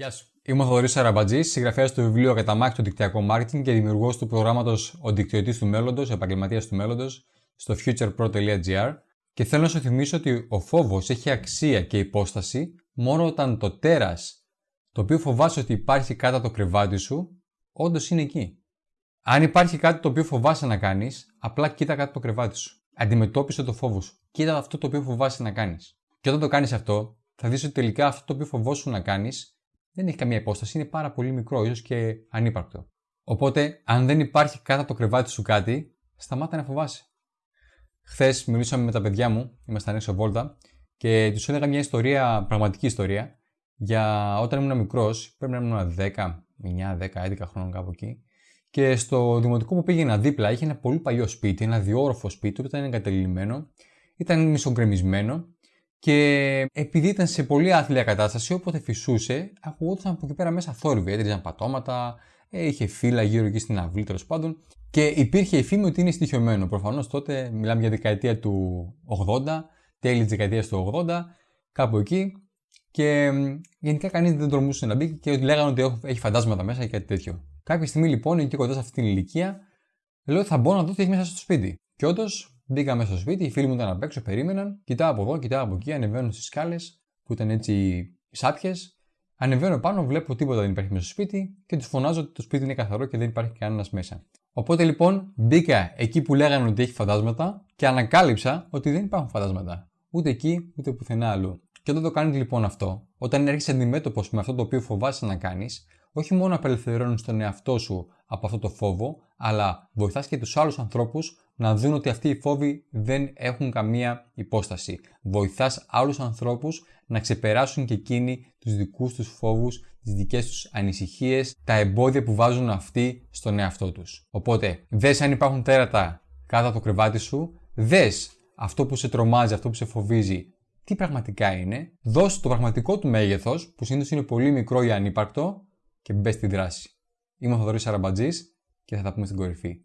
Γεια σου. Είμαι ο Θοδωρής Σαραμπατζής, συγγραφέας του βιβλίου Καταμάχη του Δικτυακό Μάρκετινγκ και δημιουργός του προγράμματος Ο Δικτυωτής του Μέλλοντος, Επαγγελματίας του Μέλλοντος, στο futurepro.gr. Και θέλω να σου θυμίσω ότι ο φόβος έχει αξία και υπόσταση μόνο όταν το τέρας, το οποίο φοβάσαι ότι υπάρχει κάτω από το κρεβάτι σου, όντως είναι εκεί. Αν υπάρχει κάτι το οποίο φοβάσαι να κάνεις, απλά κοίτα κάτω από το κρεβάτι σου. Αντιμετώπισε το φόβο σου. Κοίτα αυτό το οποίο φοβάσαι να κάνεις. Και όταν το κάνεις αυτό, θα δεις ότι τελικά αυτό το οποίο φοβόσουν να κάνεις δεν έχει καμία υπόσταση, είναι πάρα πολύ μικρό, ίσως και ανύπαρκτο. Οπότε, αν δεν υπάρχει κάτω από το κρεβάτι σου κάτι, σταμάτα να φοβάσαι. Χθες μιλήσαμε με τα παιδιά μου, ήμασταν έξω βόλτα, και τους έλεγα μια ιστορία, πραγματική ιστορία, για όταν ήμουν μικρός, πρέπει να ήμουν 10, 9, 10, 11 χρόνων κάπου εκεί. Και στο δημοτικό που πήγαινα δίπλα είχε ένα πολύ παλιό σπίτι, ένα διόροφο σπίτι που ήταν εγκατελειμμένο, ήταν μισογκρεμισμένο και επειδή ήταν σε πολύ άθλια κατάσταση, όποτε φυσούσε, ακουγόταν από εκεί πέρα μέσα θόρυβοι. Έτριζαν πατώματα, ε, είχε φύλλα γύρω εκεί στην αυλή τέλος πάντων. Και υπήρχε η φήμη ότι είναι στοιχειωμένο. Προφανώς τότε μιλάμε για δεκαετία του 80, τέλη της δεκαετίας του 80, κάπου εκεί. Και γενικά κανείς δεν τολμούσε να μπει και λέγανε ότι έχει φαντάσματα μέσα και κάτι τέτοιο. Κάποια στιγμή λοιπόν, εκεί κοντά σε αυτή την ηλικία, λέω θα μπω να δω τι έχει μέσα στο σπίτι. Και όντως Μπήκα μέσα στο σπίτι, οι φίλοι μου ήταν απ' έξω, περίμεναν. Κοιτάω από εδώ, κοιτάω από εκεί, ανεβαίνω στις σκάλες που ήταν έτσι σάπιες. Ανεβαίνω πάνω, βλέπω τίποτα δεν υπάρχει μέσα στο σπίτι και τους φωνάζω ότι το σπίτι είναι καθαρό και δεν υπάρχει κανένας μέσα. Οπότε λοιπόν μπήκα εκεί που λέγανε ότι έχει φαντάσματα και ανακάλυψα ότι δεν υπάρχουν φαντάσματα. Ούτε εκεί, ούτε πουθενά αλλού. Και όταν το κάνεις λοιπόν αυτό, όταν έρχεσαι αντιμέτωπος με αυτό το οποίο φοβάσαι να κάνεις, όχι μόνο απελευθερώνει τον εαυτό σου από αυτό το φόβο, αλλά βοηθάς και τους άλλους ανθρώπους να δουν ότι αυτοί οι φόβοι δεν έχουν καμία υπόσταση. Βοηθάς άλλους ανθρώπους να ξεπεράσουν και εκείνοι τους δικούς τους φόβους, τις δικές τους ανησυχίες, τα εμπόδια που βάζουν αυτοί στον εαυτό τους. Οπότε, δες αν υπάρχουν τέρατα κάτω από το κρεβάτι σου, δες αυτό που σε τρομάζει, αυτό που σε φοβίζει, τι πραγματικά είναι, δώσ' το πραγματικό του μέγεθος, που συνήθως είναι πολύ μικρό ή ανύπαρκτο, και μπες στη δράση. Είμαι ο Θοδωρής Αραμπατζής και θα τα πούμε στην κορυφή.